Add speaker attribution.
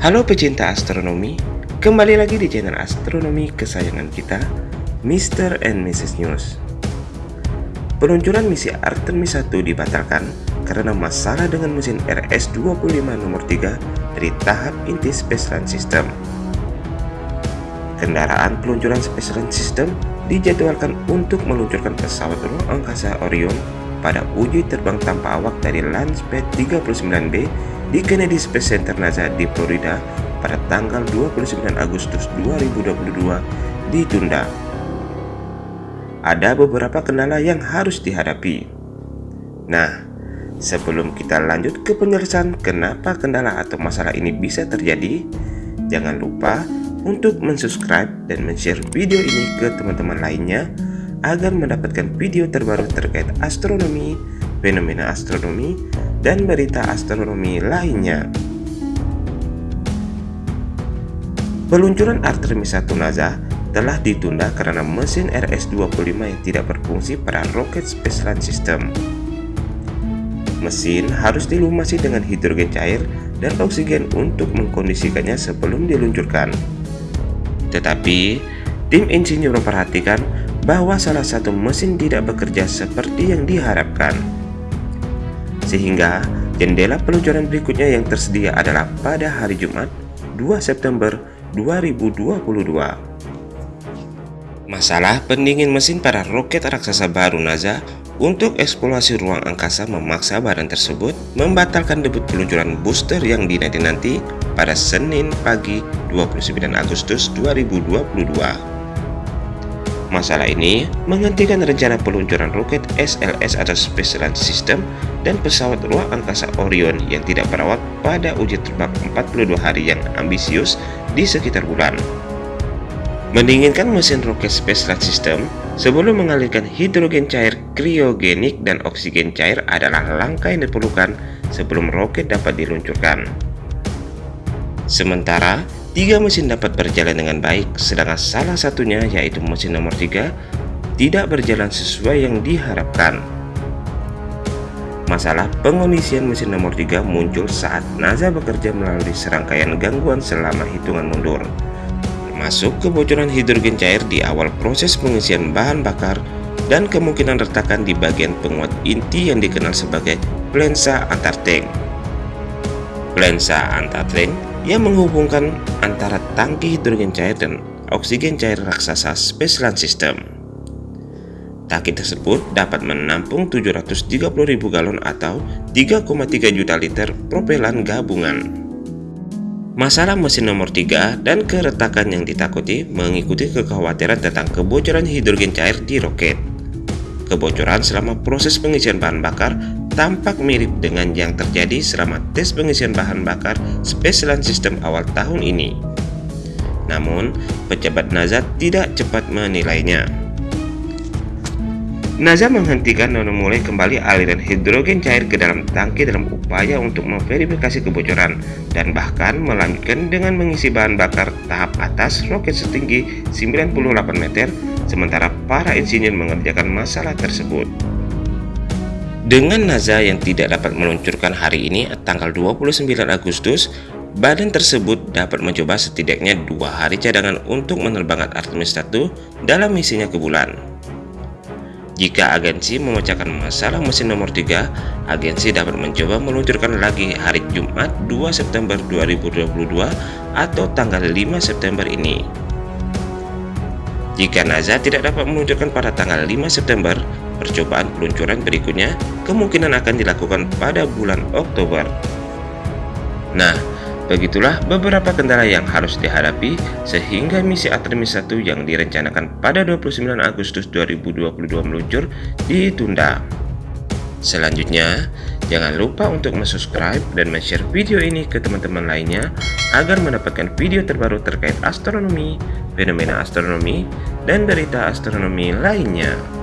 Speaker 1: Halo pecinta astronomi, kembali lagi di channel astronomi kesayangan kita, Mr. and Mrs. News. Peluncuran misi Artemis 1 dibatalkan karena masalah dengan mesin RS-25 nomor 3 dari tahap inti Space Launch System. Kendaraan peluncuran Space Launch System dijadwalkan untuk meluncurkan pesawat ruang angkasa Orion pada uji terbang tanpa awak dari Launchpad 39B di Kennedy Space Center NASA di Florida pada tanggal 29 Agustus 2022 ditunda. Ada beberapa kendala yang harus dihadapi. Nah, sebelum kita lanjut ke penjelasan kenapa kendala atau masalah ini bisa terjadi, jangan lupa untuk mensubscribe dan men-share video ini ke teman-teman lainnya agar mendapatkan video terbaru terkait astronomi, fenomena astronomi, dan berita astronomi lainnya. Peluncuran Artemis 1 NASA telah ditunda karena mesin RS-25 yang tidak berfungsi pada roket Space Launch System. Mesin harus dilumasi dengan hidrogen cair dan oksigen untuk mengkondisikannya sebelum diluncurkan. Tetapi, tim insinyur memperhatikan bahwa salah satu mesin tidak bekerja seperti yang diharapkan. Sehingga jendela peluncuran berikutnya yang tersedia adalah pada hari Jumat 2 September 2022. Masalah pendingin mesin pada roket raksasa baru NASA untuk eksplorasi ruang angkasa memaksa badan tersebut membatalkan debut peluncuran booster yang dinanti-nanti pada Senin pagi 29 Agustus 2022. Masalah ini menghentikan rencana peluncuran roket SLS atau Space Launch System dan pesawat ruang angkasa Orion yang tidak perawat pada uji terbang 42 hari yang ambisius di sekitar bulan. Mendinginkan mesin roket Space Launch System sebelum mengalirkan hidrogen cair kriogenik dan oksigen cair adalah langkah yang diperlukan sebelum roket dapat diluncurkan. Sementara, Tiga mesin dapat berjalan dengan baik, sedangkan salah satunya yaitu mesin nomor 3 tidak berjalan sesuai yang diharapkan. Masalah pengondisian mesin nomor 3 muncul saat NASA bekerja melalui serangkaian gangguan selama hitungan mundur, termasuk kebocoran hidrogen cair di awal proses pengisian bahan bakar dan kemungkinan retakan di bagian penguat inti yang dikenal sebagai plensa antar tank. Plensa antar tank yang menghubungkan antara tangki hidrogen cair dan oksigen cair raksasa Space Launch System. Tangki tersebut dapat menampung 730.000 galon atau 3,3 juta liter propelan gabungan. Masalah mesin nomor 3 dan keretakan yang ditakuti mengikuti kekhawatiran tentang kebocoran hidrogen cair di roket. Kebocoran selama proses pengisian bahan bakar tampak mirip dengan yang terjadi selama tes pengisian bahan bakar Space Launch System awal tahun ini. Namun, pejabat NASA tidak cepat menilainya. NASA menghentikan dan memulai kembali aliran hidrogen cair ke dalam tangki dalam upaya untuk memverifikasi kebocoran dan bahkan melanjutkan dengan mengisi bahan bakar tahap atas roket setinggi 98 meter sementara para insinyur mengerjakan masalah tersebut. Dengan NASA yang tidak dapat meluncurkan hari ini tanggal 29 Agustus, badan tersebut dapat mencoba setidaknya dua hari cadangan untuk menerbangkan Artemis 1 dalam misinya ke bulan. Jika agensi memecahkan masalah mesin nomor 3, agensi dapat mencoba meluncurkan lagi hari Jumat 2 September 2022 atau tanggal 5 September ini. Jika NASA tidak dapat meluncurkan pada tanggal 5 September, Percobaan peluncuran berikutnya kemungkinan akan dilakukan pada bulan Oktober. Nah, begitulah beberapa kendala yang harus dihadapi sehingga misi Artemis 1 yang direncanakan pada 29 Agustus 2022 meluncur ditunda. Selanjutnya, jangan lupa untuk subscribe dan share video ini ke teman-teman lainnya agar mendapatkan video terbaru terkait astronomi, fenomena astronomi, dan berita astronomi lainnya.